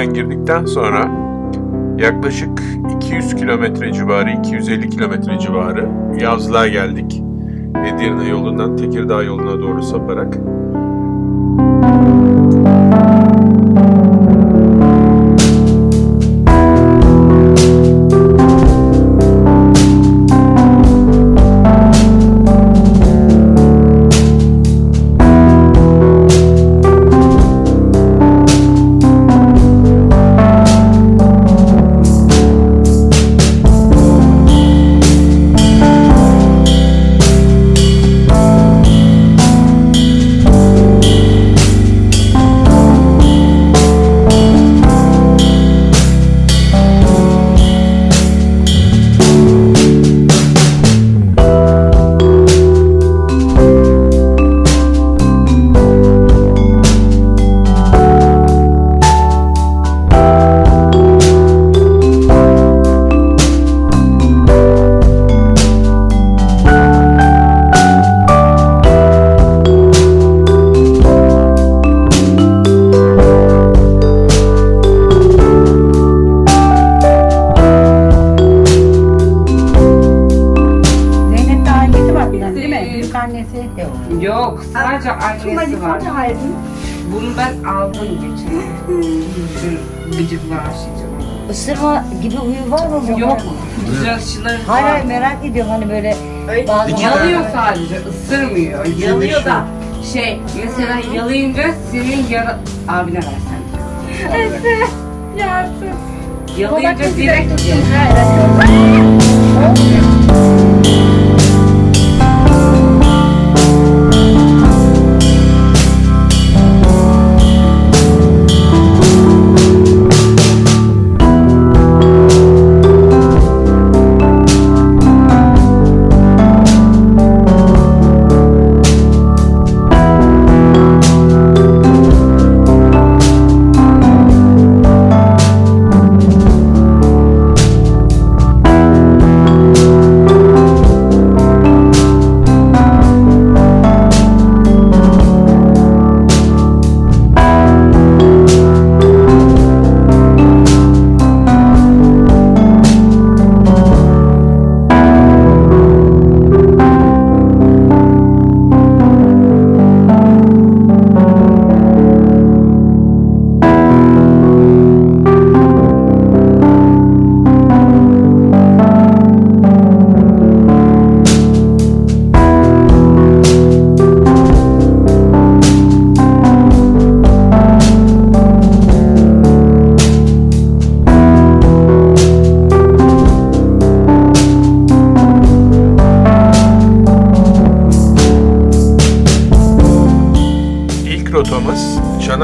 Köprüden girdikten sonra yaklaşık 200 kilometre civarı, 250 kilometre civarı yazlığa geldik. Edirne yolundan Tekirdağ yoluna doğru saparak. Isırma gibi huyu var mı? Yok. Güzel Hayır hayır merak ediyorum. Hani böyle bazı Yalıyor sadece, ısırmıyor. Yalıyor da şey, mesela yalayınca senin yara... Abine versen. Yalayınca direkt... İlk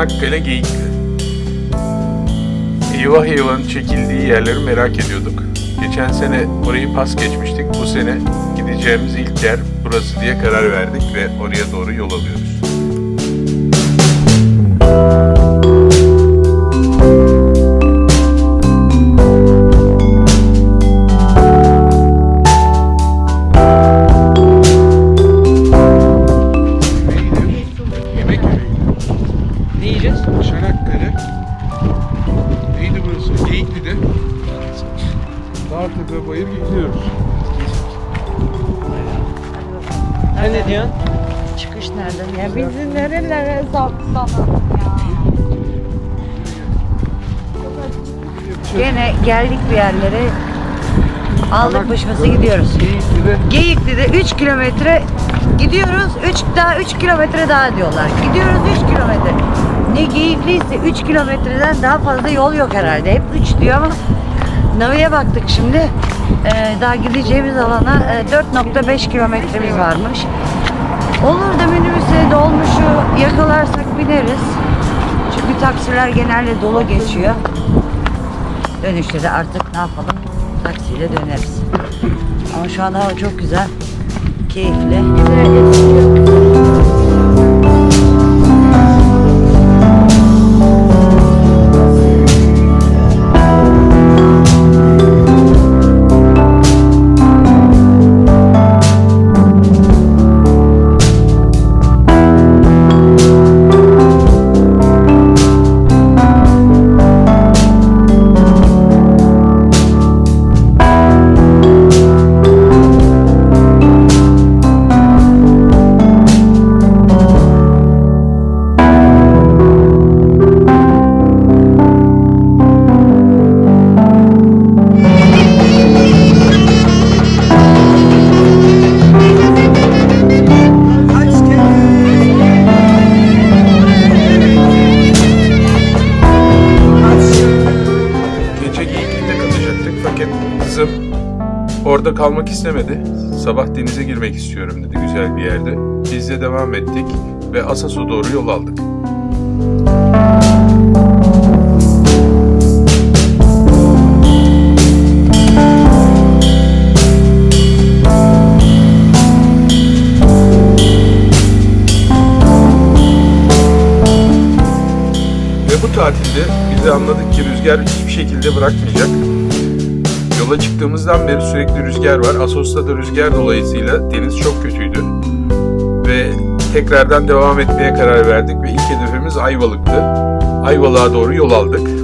Çanakkale Geyikli. Eyvah eyvahın çekildiği yerleri merak ediyorduk. Geçen sene orayı pas geçmiştik. Bu sene gideceğimiz ilk yer burası diye karar verdik ve oraya doğru yol alıyoruz. Dağtepe bayır gidiyoruz. Sen ne diyorsun? çıkış nereden? Ya bizi nerelere saptanalım ya. Gene geldik bir yerlere. Aldık başımızı gidiyoruz. Geyikli'de 3 kilometre gidiyoruz. 3 daha 3 kilometre daha diyorlar. Gidiyoruz 3 kilometre. Ne Geyikliyse 3 kilometreden daha fazla yol yok herhalde. Hep 3 diyor ama Navi'ye baktık şimdi. Ee, daha gideceğimiz alana e, 4.5 kilometremiz varmış. Olur da minibüse dolmuşu yakalarsak bineriz. Çünkü taksiler genelde dolu geçiyor. Dönüşte de artık ne yapalım? Taksiyle döneriz. Ama şu anda hava çok güzel. Keyifli. Orada kalmak istemedi. Sabah denize girmek istiyorum dedi güzel bir yerde. Biz de devam ettik ve Asos'a doğru yol aldık. Ve bu tatilde bize anladık ki rüzgar hiçbir şekilde bırakmayacak. Yola çıktığımızdan beri sürekli rüzgar var. Asos'ta da rüzgar dolayısıyla deniz çok kötüydü. Ve tekrardan devam etmeye karar verdik ve ilk hedefimiz Ayvalık'tı. Ayvalık'a doğru yol aldık.